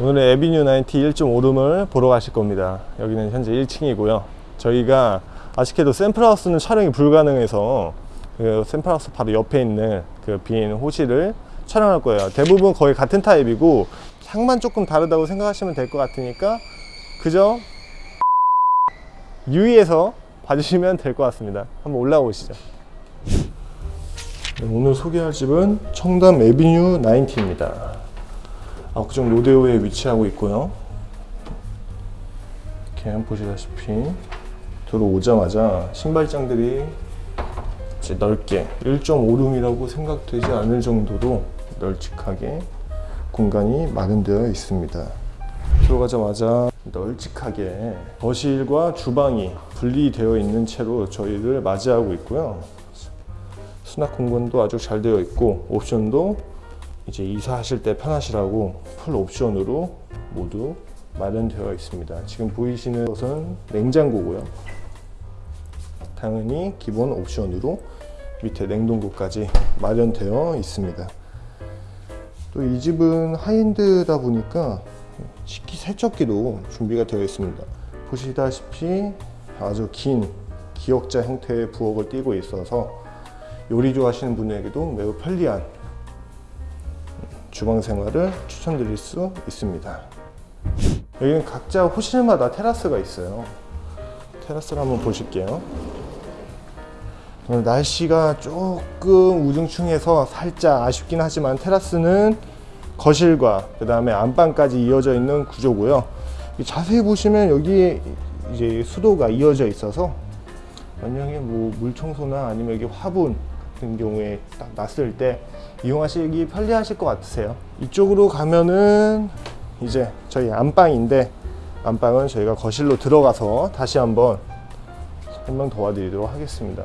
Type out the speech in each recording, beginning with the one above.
오늘의 에비뉴 90 1.5룸을 보러 가실 겁니다. 여기는 현재 1층이고요. 저희가 아쉽게도 샘플하우스는 촬영이 불가능해서 그 샘플하우스 바로 옆에 있는 그 빈 호실을 촬영할 거예요. 대부분 거의 같은 타입이고 향만 조금 다르다고 생각하시면 될 것 같으니까 그저 유의해서 봐주시면 될 것 같습니다. 한번 올라가 보시죠. 네, 오늘 소개할 집은 청담 에비뉴 90입니다. 압구정 로데오에 위치하고 있고요. 이렇게 보시다시피 들어오자마자 신발장들이 넓게 1.5룸이라고 생각되지 않을 정도로 널찍하게 공간이 마련되어 있습니다. 들어가자마자 널찍하게 거실과 주방이 분리되어 있는 채로 저희를 맞이하고 있고요. 수납 공간도 아주 잘 되어 있고 옵션도 이제 이사하실 때 편하시라고 풀 옵션으로 모두 마련되어 있습니다. 지금 보이시는 것은 냉장고고요. 당연히 기본 옵션으로 밑에 냉동고까지 마련되어 있습니다. 또 이 집은 하이엔드다 보니까 식기 세척기도 준비가 되어 있습니다. 보시다시피 아주 긴 기역자 형태의 부엌을 띄고 있어서 요리 좋아하시는 분에게도 매우 편리한 주방 생활을 추천드릴 수 있습니다. 여기는 각자 호실마다 테라스가 있어요. 테라스를 한번 보실게요. 날씨가 조금 우중충해서 살짝 아쉽긴 하지만 테라스는 거실과 그 다음에 안방까지 이어져 있는 구조고요. 자세히 보시면 여기 이제 수도가 이어져 있어서 만약에 뭐 물청소나 아니면 여기 화분 같은 경우에 딱 났을 때 이용하시기 편리하실 것 같으세요. 이쪽으로 가면은 이제 저희 안방인데 안방은 저희가 거실로 들어가서 다시 한번 설명 도와드리도록 하겠습니다.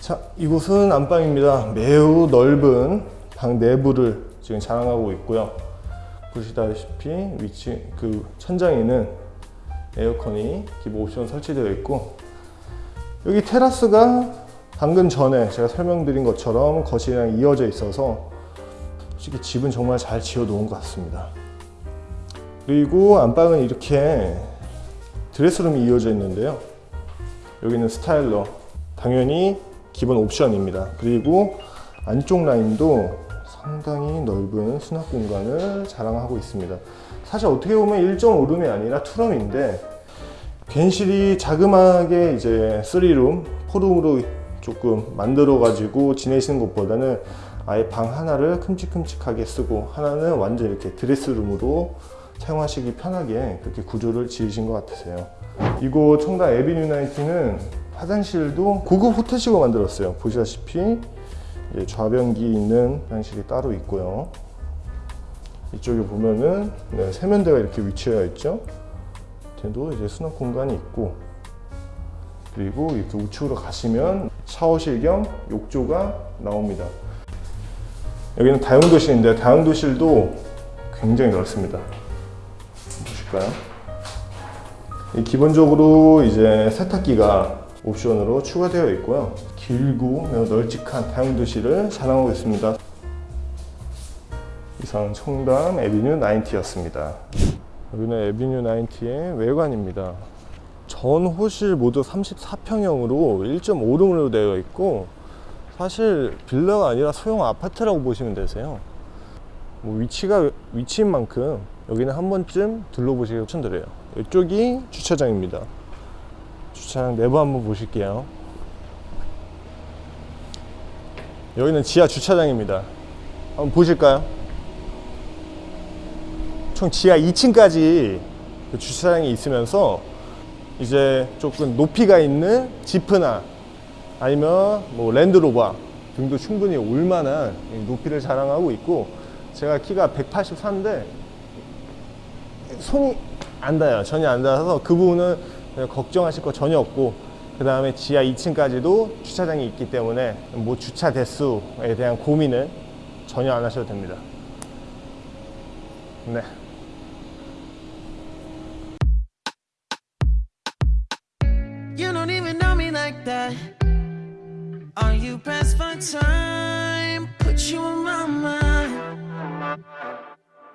자, 이곳은 안방입니다. 매우 넓은 방 내부를 지금 자랑하고 있고요. 보시다시피 위치 그 천장에는 에어컨이 기본 옵션 설치되어 있고 여기 테라스가 방금 전에 제가 설명드린 것처럼 거실이랑 이어져 있어서 솔직히 집은 정말 잘 지어 놓은 것 같습니다. 그리고 안방은 이렇게 드레스룸이 이어져 있는데요. 여기는 스타일러 당연히 기본 옵션입니다. 그리고 안쪽 라인도 상당히 넓은 수납 공간을 자랑하고 있습니다. 사실 어떻게 보면 1.5룸이 아니라 2룸인데 괜시리 자그마하게 이제 3룸, 4룸으로 조금 만들어 가지고 지내시는 것보다는 아예 방 하나를 큼직큼직하게 쓰고 하나는 완전 이렇게 드레스룸으로 사용하시기 편하게 그렇게 구조를 지으신 것 같으세요. 이곳 청담 에비뉴 나이트는 화장실도 고급 호텔식으로 만들었어요. 보시다시피 좌변기 있는 화장실이 따로 있고요. 이쪽에 보면은 네, 세면대가 이렇게 위치하여 있죠. 뒤도 이제 수납 공간이 있고 그리고 이렇게 우측으로 가시면 샤워실 겸 욕조가 나옵니다. 여기는 다용도실인데 다용도실도 굉장히 넓습니다. 보실까요? 기본적으로 이제 세탁기가 옵션으로 추가되어 있고요. 길고 매우 널찍한 다용도실을 자랑하고 있습니다. 이상 청담 에비뉴 90였습니다. 여기는 에비뉴 90의 외관입니다. 전 호실 모두 34평형으로 1.5룸으로 되어 있고 사실 빌라가 아니라 소형 아파트라고 보시면 되세요. 뭐 위치가 위치인 만큼 여기는 한 번쯤 둘러보시길 추천드려요. 이쪽이 주차장입니다. 주차장 내부 한번 보실게요. 여기는 지하 주차장입니다. 한번 보실까요? 총 지하 2층까지 그 주차장이 있으면서 이제 조금 높이가 있는 지프나 아니면 뭐 랜드로버 등도 충분히 올만한 높이를 자랑하고 있고 제가 키가 184인데 손이 안 닿아요 전혀 안 닿아서 그 부분은 걱정하실 거 전혀 없고 그 다음에 지하 2층까지도 주차장이 있기 때문에 뭐 주차 대수에 대한 고민은 전혀 안 하셔도 됩니다 네. You don't even know me like that. Are you pressed for time? Put you on